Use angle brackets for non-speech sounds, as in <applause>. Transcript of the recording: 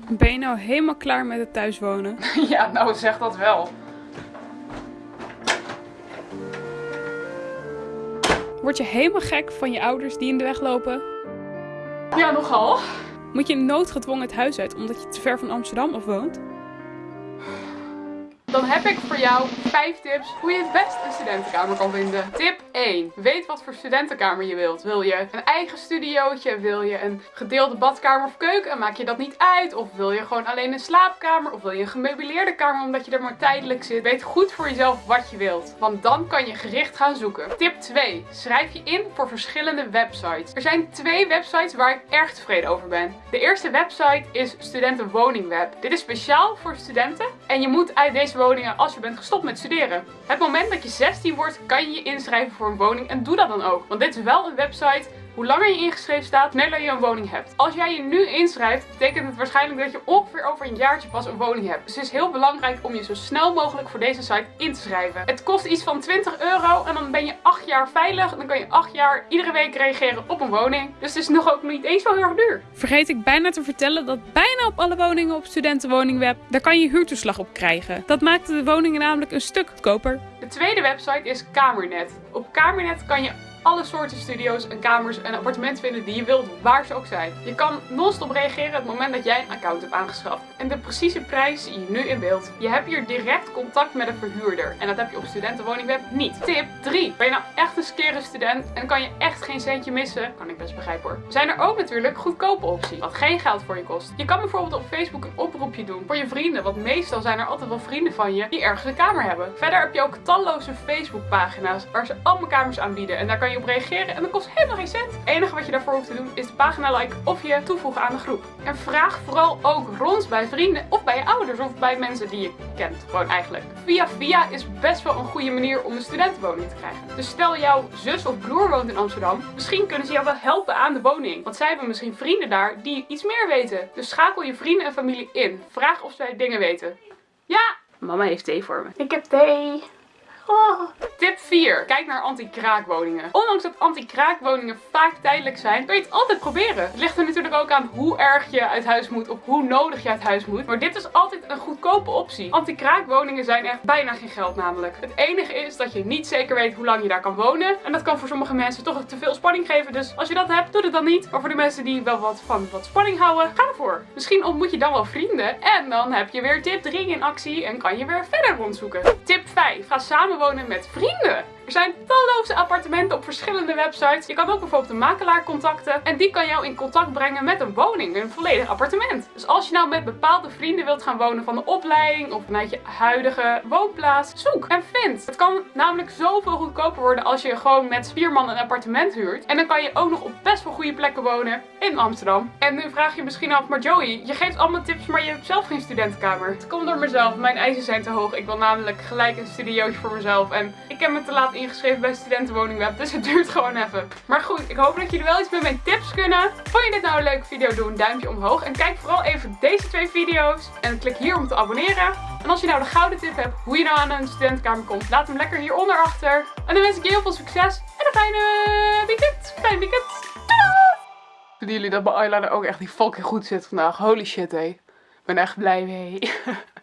Ben je nou helemaal klaar met het thuiswonen? <laughs> Ja, nou zeg dat wel. Word je helemaal gek van je ouders die in de weg lopen? Ja, nogal. Moet je noodgedwongen het huis uit omdat je te ver van Amsterdam af woont? Dan heb ik voor jou 5 tips hoe je het best een studentenkamer kan vinden. Tip 1. Weet wat voor studentenkamer je wilt. Wil je een eigen studiootje? Wil je een gedeelde badkamer of keuken? En maak je dat niet uit? Of wil je gewoon alleen een slaapkamer? Of wil je een gemeubileerde kamer omdat je er maar tijdelijk zit? Weet goed voor jezelf wat je wilt. Want dan kan je gericht gaan zoeken. Tip 2. Schrijf je in voor verschillende websites. Er zijn twee websites waar ik erg tevreden over ben. De eerste website is Studentenwoningweb. Dit is speciaal voor studenten. En je moet uit deze woningen als je bent gestopt met studeren. Het moment dat je 16 wordt, kan je je inschrijven voor een woning en doe dat dan ook. Want dit is wel een website hoe langer je ingeschreven staat, sneller je een woning hebt. Als jij je nu inschrijft, betekent het waarschijnlijk dat je ongeveer over een jaartje pas een woning hebt. Dus het is heel belangrijk om je zo snel mogelijk voor deze site in te schrijven. Het kost iets van 20 euro en dan ben je 8 jaar veilig. En dan kan je 8 jaar iedere week reageren op een woning. Dus het is nog ook niet eens zo heel erg duur. Vergeet ik bijna te vertellen dat bijna op alle woningen op studentenwoningweb, daar kan je huurtoeslag op krijgen. Dat maakt de woningen namelijk een stuk goedkoper. De tweede website is Kamernet. Op Kamernet kan je alle soorten studio's en kamers en appartementen vinden die je wilt, waar ze ook zijn. Je kan non-stop reageren het moment dat jij een account hebt aangeschaft. En de precieze prijs zie je nu in beeld. Je hebt hier direct contact met een verhuurder. En dat heb je op studentenwoningweb niet. Tip 3. Ben je nou echt een skere student en kan je echt geen centje missen? Kan ik best begrijpen hoor. Zijn er ook natuurlijk goedkope opties, wat geen geld voor je kost. Je kan bijvoorbeeld op Facebook een oproepje doen voor je vrienden, want meestal zijn er altijd wel vrienden van je die ergens een kamer hebben. Verder heb je ook talloze Facebook pagina's waar ze allemaal kamers aanbieden en daar kan je op reageren en dat kost helemaal geen cent. Het enige wat je daarvoor hoeft te doen is de pagina liken of je toevoegen aan de groep. En vraag vooral ook rond bij vrienden of bij je ouders of bij mensen die je kent. Gewoon eigenlijk. Via via is best wel een goede manier om een studentenwoning te krijgen. Dus stel jouw zus of broer woont in Amsterdam, misschien kunnen ze jou wel helpen aan de woning. Want zij hebben misschien vrienden daar die iets meer weten. Dus schakel je vrienden en familie in. Vraag of zij dingen weten. Ja! Mama heeft thee voor me. Ik heb thee. Oh. Tip 4. Kijk naar anti-kraakwoningen. Ondanks dat anti-kraakwoningen vaak tijdelijk zijn, kun je het altijd proberen. Het ligt er natuurlijk ook aan hoe erg je uit huis moet of hoe nodig je uit huis moet. Maar dit is altijd een goedkope optie. Anti-kraakwoningen zijn echt bijna geen geld namelijk. Het enige is dat je niet zeker weet hoe lang je daar kan wonen. En dat kan voor sommige mensen toch te veel spanning geven. Dus als je dat hebt, doe het dan niet. Maar voor de mensen die wel wat van wat spanning houden, ga ervoor. Misschien ontmoet je dan wel vrienden. En dan heb je weer tip 3 in actie en kan je weer verder rondzoeken. Tip 5. Ga samen wonen met vrienden. Er zijn appartementen op verschillende websites. Je kan ook bijvoorbeeld een makelaar contacten. En die kan jou in contact brengen met een woning, een volledig appartement. Dus als je nou met bepaalde vrienden wilt gaan wonen van de opleiding of vanuit je huidige woonplaats, zoek en vind. Het kan namelijk zoveel goedkoper worden als je gewoon met vier man een appartement huurt. En dan kan je ook nog op best wel goede plekken wonen in Amsterdam. En nu vraag je misschien af, maar Joey, je geeft allemaal tips, maar je hebt zelf geen studentenkamer. Het komt door mezelf. Mijn eisen zijn te hoog. Ik wil namelijk gelijk een studiootje voor mezelf. En ik heb me te laat ingeschreven bij studentenwoningweb, dus het duurt gewoon even. Maar goed, ik hoop dat jullie wel iets met mijn tips kunnen. Vond je dit nou een leuke video, doe een duimpje omhoog. En kijk vooral even deze twee video's. En klik hier om te abonneren. En als je nou de gouden tip hebt hoe je nou aan een studentenkamer komt, laat hem lekker hieronder achter. En dan wens ik je heel veel succes en een fijne weekend. Fijn weekend. Doei! Vinden jullie dat mijn eyeliner ook echt die fucking goed zit vandaag? Holy shit, hé. Ik ben echt blij mee. <laughs>